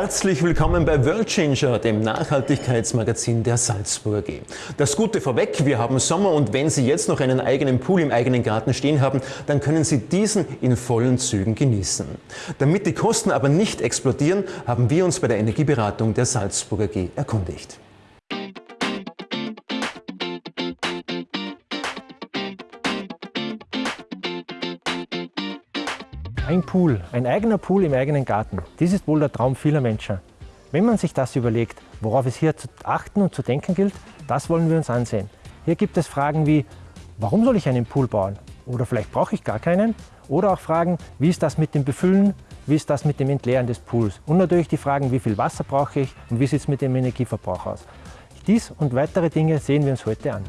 Herzlich willkommen bei World Changer, dem Nachhaltigkeitsmagazin der Salzburger G. Das Gute vorweg, wir haben Sommer und wenn Sie jetzt noch einen eigenen Pool im eigenen Garten stehen haben, dann können Sie diesen in vollen Zügen genießen. Damit die Kosten aber nicht explodieren, haben wir uns bei der Energieberatung der Salzburger G erkundigt. Ein Pool, ein eigener Pool im eigenen Garten, das ist wohl der Traum vieler Menschen. Wenn man sich das überlegt, worauf es hier zu achten und zu denken gilt, das wollen wir uns ansehen. Hier gibt es Fragen wie, warum soll ich einen Pool bauen? Oder vielleicht brauche ich gar keinen? Oder auch Fragen, wie ist das mit dem Befüllen? Wie ist das mit dem Entleeren des Pools? Und natürlich die Fragen, wie viel Wasser brauche ich und wie sieht es mit dem Energieverbrauch aus? Dies und weitere Dinge sehen wir uns heute an.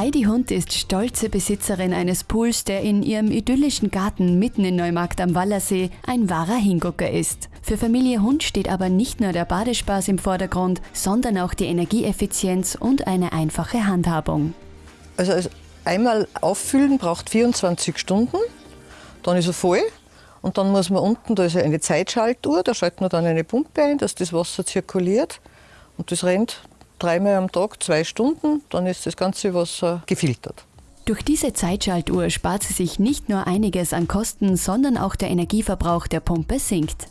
Heidi Hund ist stolze Besitzerin eines Pools, der in ihrem idyllischen Garten mitten in Neumarkt am Wallersee ein wahrer Hingucker ist. Für Familie Hund steht aber nicht nur der Badespaß im Vordergrund, sondern auch die Energieeffizienz und eine einfache Handhabung. Also einmal auffüllen braucht 24 Stunden, dann ist er voll und dann muss man unten, da ist eine Zeitschaltuhr, da schaltet man dann eine Pumpe ein, dass das Wasser zirkuliert und das rennt dreimal am Tag, zwei Stunden, dann ist das ganze Wasser gefiltert. Durch diese Zeitschaltuhr spart sie sich nicht nur einiges an Kosten, sondern auch der Energieverbrauch der Pumpe sinkt.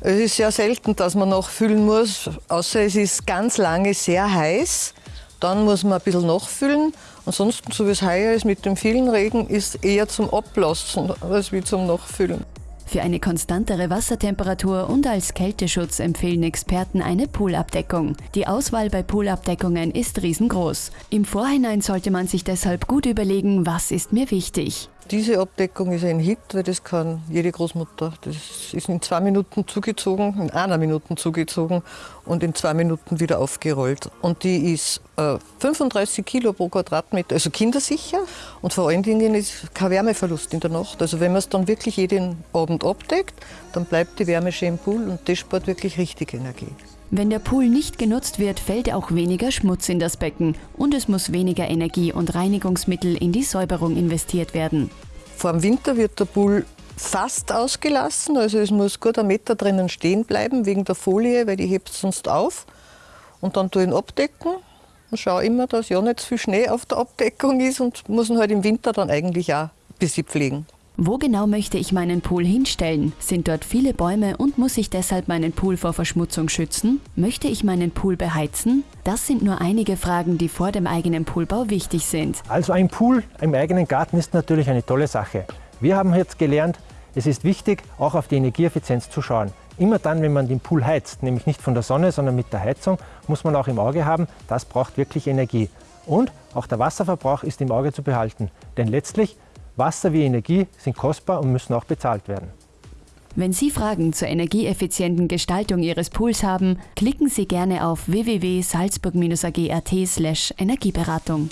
Es ist sehr selten, dass man nachfüllen muss, außer es ist ganz lange sehr heiß. Dann muss man ein bisschen nachfüllen. Ansonsten, so wie es heuer ist mit dem vielen Regen, ist eher zum Ablassen als wie zum Nachfüllen. Für eine konstantere Wassertemperatur und als Kälteschutz empfehlen Experten eine Poolabdeckung. Die Auswahl bei Poolabdeckungen ist riesengroß. Im Vorhinein sollte man sich deshalb gut überlegen, was ist mir wichtig. Diese Abdeckung ist ein Hit, weil das kann jede Großmutter. Das ist in zwei Minuten zugezogen, in einer Minute zugezogen und in zwei Minuten wieder aufgerollt. Und die ist äh, 35 Kilo pro Quadratmeter, also kindersicher. Und vor allen Dingen ist kein Wärmeverlust in der Nacht. Also wenn man es dann wirklich jeden Abend abdeckt, dann bleibt die Wärme schön im Pool und das spart wirklich richtig Energie. Wenn der Pool nicht genutzt wird, fällt auch weniger Schmutz in das Becken und es muss weniger Energie und Reinigungsmittel in die Säuberung investiert werden. Vor dem Winter wird der Pool fast ausgelassen, also es muss gut ein Meter drinnen stehen bleiben wegen der Folie, weil die hebt sonst auf. Und dann tue ich ihn abdecken und schaue immer, dass ja nicht zu viel Schnee auf der Abdeckung ist und muss ihn halt im Winter dann eigentlich auch ein bisschen pflegen. Wo genau möchte ich meinen Pool hinstellen? Sind dort viele Bäume und muss ich deshalb meinen Pool vor Verschmutzung schützen? Möchte ich meinen Pool beheizen? Das sind nur einige Fragen, die vor dem eigenen Poolbau wichtig sind. Also ein Pool im eigenen Garten ist natürlich eine tolle Sache. Wir haben jetzt gelernt, es ist wichtig, auch auf die Energieeffizienz zu schauen. Immer dann, wenn man den Pool heizt, nämlich nicht von der Sonne, sondern mit der Heizung, muss man auch im Auge haben, das braucht wirklich Energie. Und auch der Wasserverbrauch ist im Auge zu behalten. Denn letztlich Wasser wie Energie sind kostbar und müssen auch bezahlt werden. Wenn Sie Fragen zur energieeffizienten Gestaltung Ihres Pools haben, klicken Sie gerne auf www.salzburg-ag.at Energieberatung.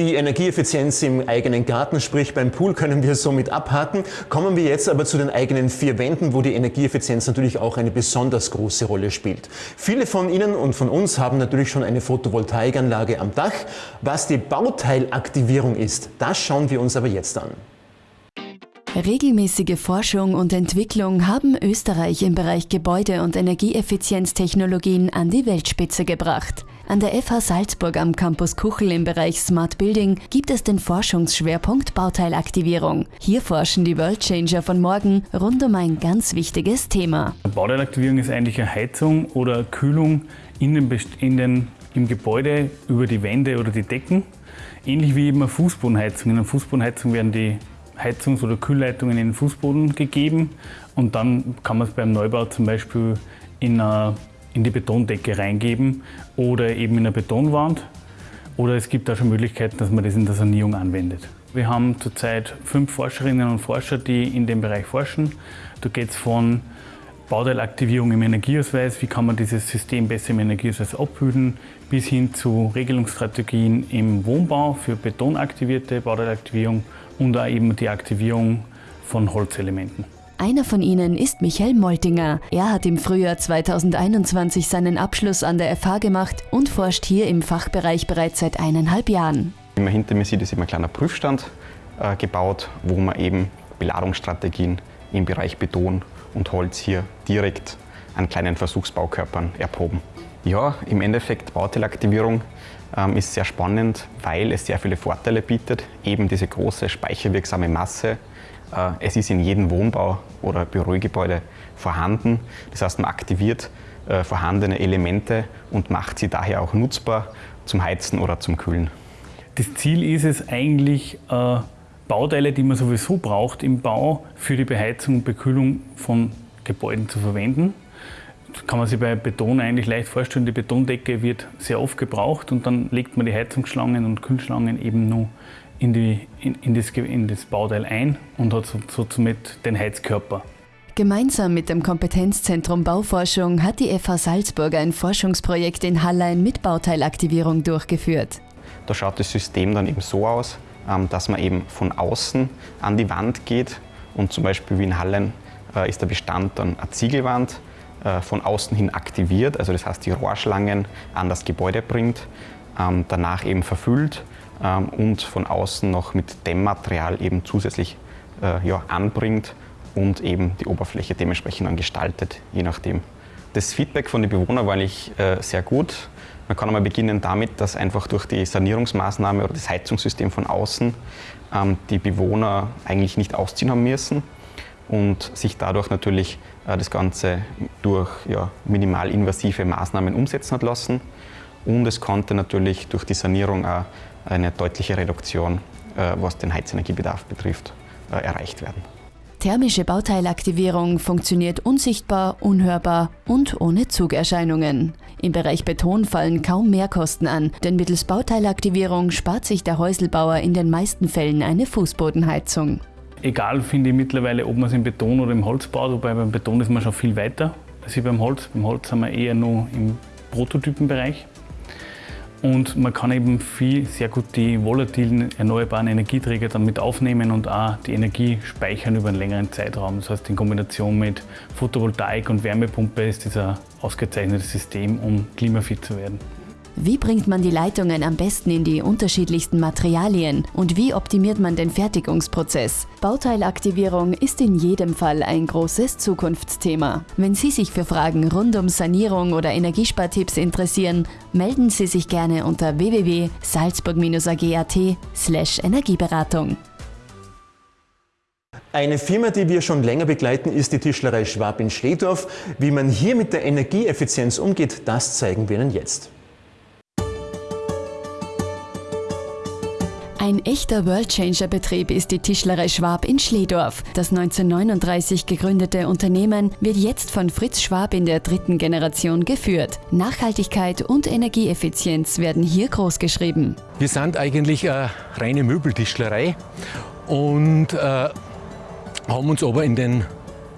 Die Energieeffizienz im eigenen Garten, sprich beim Pool, können wir somit abhaken. Kommen wir jetzt aber zu den eigenen vier Wänden, wo die Energieeffizienz natürlich auch eine besonders große Rolle spielt. Viele von Ihnen und von uns haben natürlich schon eine Photovoltaikanlage am Dach. Was die Bauteilaktivierung ist, das schauen wir uns aber jetzt an. Regelmäßige Forschung und Entwicklung haben Österreich im Bereich Gebäude- und Energieeffizienztechnologien an die Weltspitze gebracht. An der FH Salzburg am Campus Kuchel im Bereich Smart Building gibt es den Forschungsschwerpunkt Bauteilaktivierung. Hier forschen die Worldchanger von morgen rund um ein ganz wichtiges Thema. Bauteilaktivierung ist eigentlich eine Heizung oder Kühlung in den, in den, im Gebäude über die Wände oder die Decken. Ähnlich wie eben eine Fußbodenheizung. In einer Fußbodenheizung werden die Heizungs- oder Kühlleitungen in den Fußboden gegeben und dann kann man es beim Neubau zum Beispiel in, eine, in die Betondecke reingeben oder eben in eine Betonwand. Oder es gibt auch schon Möglichkeiten, dass man das in der Sanierung anwendet. Wir haben zurzeit fünf Forscherinnen und Forscher, die in dem Bereich forschen. Da geht es von Bauteilaktivierung im Energieausweis, wie kann man dieses System besser im Energieausweis abbilden, bis hin zu Regelungsstrategien im Wohnbau für betonaktivierte Bauteilaktivierung und auch eben die Aktivierung von Holzelementen. Einer von ihnen ist Michael Moltinger. Er hat im Frühjahr 2021 seinen Abschluss an der FH gemacht und forscht hier im Fachbereich bereits seit eineinhalb Jahren. Immer hinter mir sieht, ist immer ein kleiner Prüfstand. äh, gebaut, wo man eben Beladungsstrategien im Bereich Beton und Holz hier direkt an kleinen Versuchsbaukörpern erproben. Ja, im Endeffekt Bauteilaktivierung ähm, ist sehr spannend, weil es sehr viele Vorteile bietet. Eben diese große speicherwirksame Masse. Äh, es ist in jedem Wohnbau oder Bürogebäude vorhanden. Das heißt, man aktiviert äh, vorhandene Elemente und macht sie daher auch nutzbar zum Heizen oder zum Kühlen. Das Ziel ist es eigentlich, äh, Bauteile, die man sowieso braucht im Bau, für die Beheizung und Bekühlung von Gebäuden zu verwenden. Das kann man sich bei Beton eigentlich leicht vorstellen. Die Betondecke wird sehr oft gebraucht und dann legt man die Heizungsschlangen und Kühlschlangen eben nur in, die, in, in, das, in das, Bauteil ein und hat so, so somit den Heizkörper. Gemeinsam mit dem Kompetenzzentrum Bauforschung hat die FH Salzburg ein Forschungsprojekt in Hallein mit Bauteilaktivierung durchgeführt. Da schaut das System dann eben so aus, ähm, dass man eben von außen an die Wand geht und zum Beispiel wie in Hallein äh, ist der Bestand dann eine Ziegelwand äh, von außen hin aktiviert, also das heißt die Rohrschlangen an das Gebäude bringt, ähm, danach eben verfüllt und von außen noch mit Dämmmaterial eben zusätzlich äh, ja, anbringt und eben die Oberfläche dementsprechend dann gestaltet, je nachdem. Das Feedback von den Bewohnern war eigentlich äh, sehr gut. Man kann einmal beginnen damit, dass einfach durch die Sanierungsmaßnahme oder das Heizungssystem von außen ähm, die Bewohner eigentlich nicht ausziehen haben müssen und sich dadurch natürlich äh, das Ganze durch ja, minimalinvasive Maßnahmen umsetzen hat lassen. Und es konnte natürlich durch die Sanierung auch eine deutliche Reduktion, äh, was den Heizenergiebedarf betrifft, äh, erreicht werden. Thermische Bauteilaktivierung funktioniert unsichtbar, unhörbar und ohne Zugerscheinungen. Im Bereich Beton fallen kaum Mehrkosten an, denn mittels Bauteilaktivierung spart sich der Häuselbauer in den meisten Fällen eine Fußbodenheizung. Egal finde ich mittlerweile, ob man es im Beton oder im Holz baut, wobei beim Beton ist man schon viel weiter als beim Holz. Beim Holz sind wir eher nur im Prototypenbereich. Und man kann eben viel, sehr gut die volatilen erneuerbaren Energieträger dann mit aufnehmen und auch die Energie speichern über einen längeren Zeitraum. Das heißt, in Kombination mit Photovoltaik und Wärmepumpe ist das ein ausgezeichnetes System, um klimafit zu werden. Wie bringt man die Leitungen am besten in die unterschiedlichsten Materialien und wie optimiert man den Fertigungsprozess? Bauteilaktivierung ist in jedem Fall ein großes Zukunftsthema. Wenn Sie sich für Fragen rund um Sanierung oder Energiespartipps interessieren, melden Sie sich gerne unter www.salzburg-ag.at Energieberatung. Eine Firma, die wir schon länger begleiten, ist die Tischlerei Schwab in Schledorf. Wie man hier mit der Energieeffizienz umgeht, das zeigen wir Ihnen jetzt. Ein echter Worldchanger-Betrieb ist die Tischlerei Schwab in Schledorf. Das 1939 gegründete Unternehmen wird jetzt von Fritz Schwab in der dritten Generation geführt. Nachhaltigkeit und Energieeffizienz werden hier großgeschrieben. Wir sind eigentlich eine reine Möbeltischlerei und äh, haben uns aber in den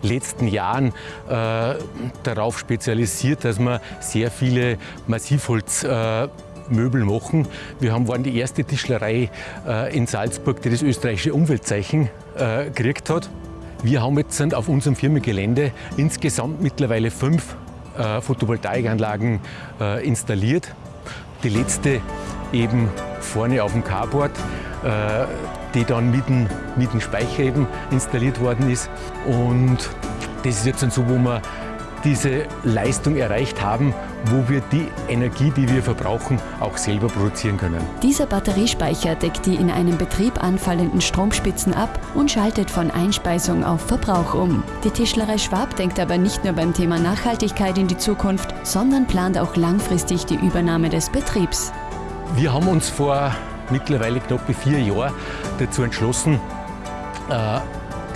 letzten Jahren äh, darauf spezialisiert, dass wir sehr viele Massivholz äh, Möbel machen. Wir haben, waren die erste Tischlerei äh, in Salzburg, die das österreichische Umweltzeichen äh, gekriegt hat. Wir haben jetzt auf unserem Firmengelände insgesamt mittlerweile fünf äh, Photovoltaikanlagen äh, installiert. Die letzte eben vorne auf dem Carport, äh, die dann mit dem, mit dem Speicher eben installiert worden ist. Und das ist jetzt so, wo wir diese Leistung erreicht haben, wo wir die Energie, die wir verbrauchen, auch selber produzieren können. Dieser Batteriespeicher deckt die in einem Betrieb anfallenden Stromspitzen ab und schaltet von Einspeisung auf Verbrauch um. Die Tischlerei Schwab denkt aber nicht nur beim Thema Nachhaltigkeit in die Zukunft, sondern plant auch langfristig die Übernahme des Betriebs. Wir haben uns vor mittlerweile knapp vier Jahren dazu entschlossen, äh,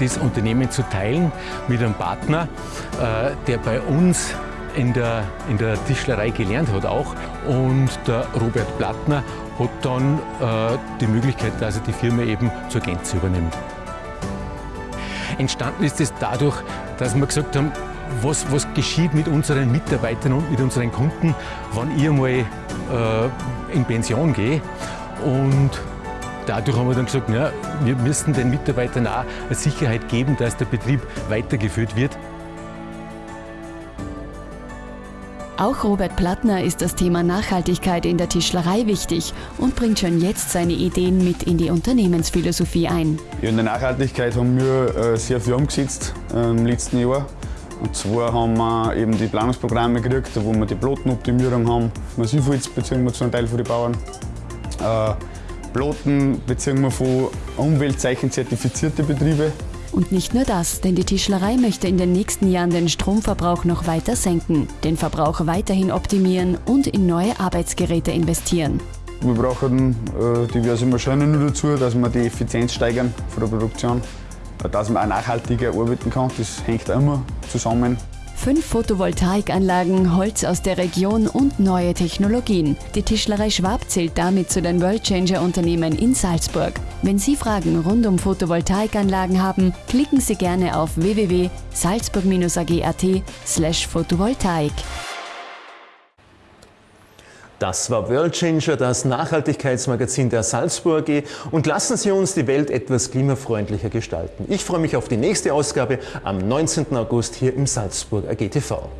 das Unternehmen zu teilen mit einem Partner, äh, der bei uns in der, in der Tischlerei gelernt hat auch. Und der Robert Plattner hat dann äh, die Möglichkeit, dass er die Firma eben zur Gänze übernimmt. Entstanden ist es dadurch, dass wir gesagt haben, was, was geschieht mit unseren Mitarbeitern und mit unseren Kunden, wenn ich einmal äh, in Pension gehe. Und dadurch haben wir dann gesagt, na, wir müssen den Mitarbeitern auch eine Sicherheit geben, dass der Betrieb weitergeführt wird. Auch Robert Plattner ist das Thema Nachhaltigkeit in der Tischlerei wichtig und bringt schon jetzt seine Ideen mit in die Unternehmensphilosophie ein. In der Nachhaltigkeit haben wir äh, sehr viel umgesetzt äh, im letzten Jahr. Und zwar haben wir eben die Planungsprogramme gekriegt, wo wir die Plotenoptimierung haben. Massivholz beziehen wir zu einem Teil von den Bauern. Beziehen wir von Umweltzeichen zertifizierte Betriebe. Und nicht nur das, denn die Tischlerei möchte in den nächsten Jahren den Stromverbrauch noch weiter senken, den Verbrauch weiterhin optimieren und in neue Arbeitsgeräte investieren. Wir brauchen äh, diverse Maschinen nur dazu, dass wir die Effizienz steigern von der Produktion, dass man auch nachhaltiger arbeiten kann. Das hängt immer zusammen. Fünf Photovoltaikanlagen, Holz aus der Region und neue Technologien. Die Tischlerei Schwab zählt damit zu den Worldchanger-Unternehmen in Salzburg. Wenn Sie Fragen rund um Photovoltaikanlagen haben, klicken Sie gerne auf www.salzburg-ag.at slash Photovoltaik. Das war World Changer, das Nachhaltigkeitsmagazin der Salzburg AG und lassen Sie uns die Welt etwas klimafreundlicher gestalten. Ich freue mich auf die nächste Ausgabe am 19. August hier im Salzburg AG TV.